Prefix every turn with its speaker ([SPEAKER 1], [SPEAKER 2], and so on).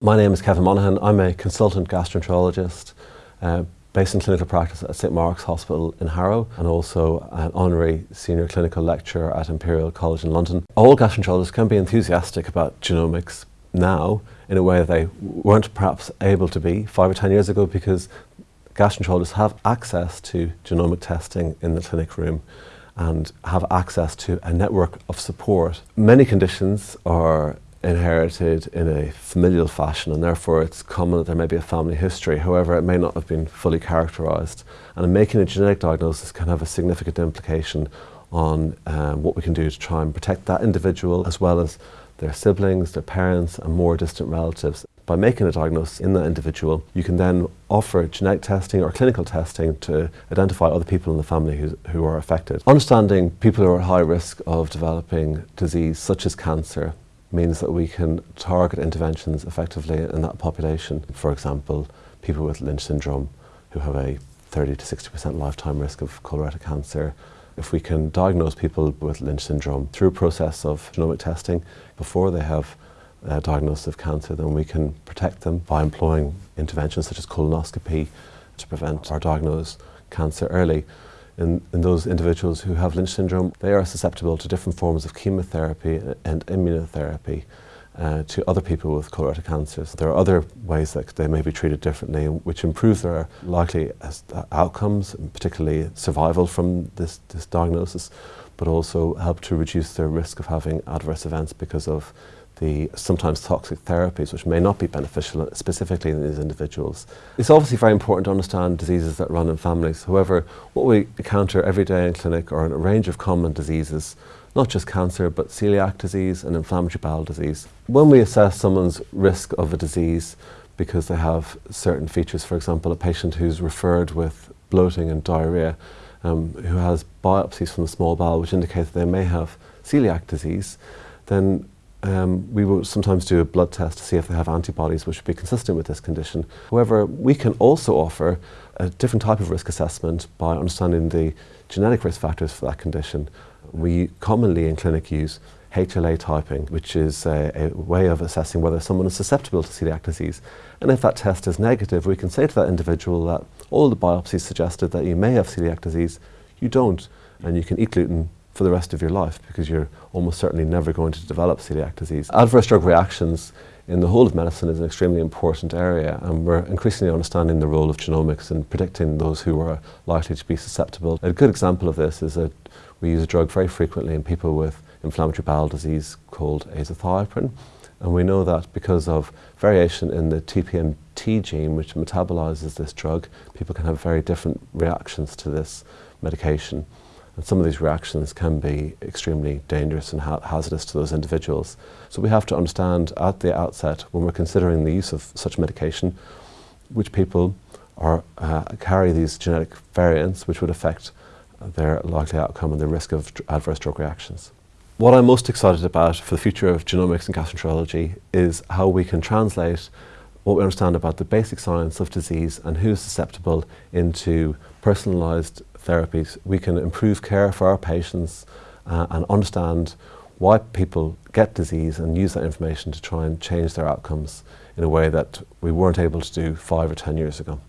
[SPEAKER 1] My name is Kevin Monaghan. I'm a consultant gastroenterologist uh, based in clinical practice at St Mark's Hospital in Harrow and also an honorary senior clinical lecturer at Imperial College in London. All gastroenterologists can be enthusiastic about genomics now in a way they weren't perhaps able to be five or ten years ago because gastroenterologists have access to genomic testing in the clinic room and have access to a network of support. Many conditions are inherited in a familial fashion and therefore it's common that there may be a family history. However, it may not have been fully characterised. And making a genetic diagnosis can have a significant implication on um, what we can do to try and protect that individual as well as their siblings, their parents and more distant relatives. By making a diagnosis in that individual, you can then offer genetic testing or clinical testing to identify other people in the family who, who are affected. Understanding people who are at high risk of developing disease such as cancer means that we can target interventions effectively in that population. For example, people with Lynch syndrome who have a 30 to 60% lifetime risk of colorectal cancer. If we can diagnose people with Lynch syndrome through a process of genomic testing before they have a diagnosis of cancer, then we can protect them by employing interventions such as colonoscopy to prevent or diagnose cancer early in, in those individuals who have Lynch syndrome, they are susceptible to different forms of chemotherapy and immunotherapy uh, to other people with colorectal cancers. There are other ways that they may be treated differently which improve their likely uh, outcomes, particularly survival from this, this diagnosis, but also help to reduce their risk of having adverse events because of the sometimes toxic therapies which may not be beneficial specifically in these individuals. It's obviously very important to understand diseases that run in families. However, what we encounter every day in clinic are a range of common diseases, not just cancer, but celiac disease and inflammatory bowel disease. When we assess someone's risk of a disease because they have certain features, for example, a patient who's referred with bloating and diarrhea, um, who has biopsies from the small bowel which indicate that they may have celiac disease, then um, we will sometimes do a blood test to see if they have antibodies which would be consistent with this condition. However, we can also offer a different type of risk assessment by understanding the genetic risk factors for that condition. We commonly in clinic use HLA typing, which is a, a, way of assessing whether someone is susceptible to celiac disease. And if that test is negative, we can say to that individual that all the biopsies suggested that you may have celiac disease, you don't, and you can eat gluten for the rest of your life because you're almost certainly never going to develop celiac disease. Adverse drug reactions in the whole of medicine is an extremely important area and we're increasingly understanding the role of genomics in predicting those who are likely to be susceptible. A good example of this is that we use a drug very frequently in people with inflammatory bowel disease called azathioprine and we know that because of variation in the TPMT gene which metabolizes this drug, people can have very different reactions to this medication. And some of these reactions can be extremely dangerous and ha hazardous to those individuals. So we have to understand at the outset, when we're considering the use of such medication, which people are, uh, carry these genetic variants which would affect their likely outcome and the risk of adverse drug reactions. What I'm most excited about for the future of genomics and gastroenterology is how we can translate what we understand about the basic science of disease and who's susceptible into personalised therapies, we can improve care for our patients uh, and understand why people get disease and use that information to try and change their outcomes in a way that we weren't able to do five or ten years ago.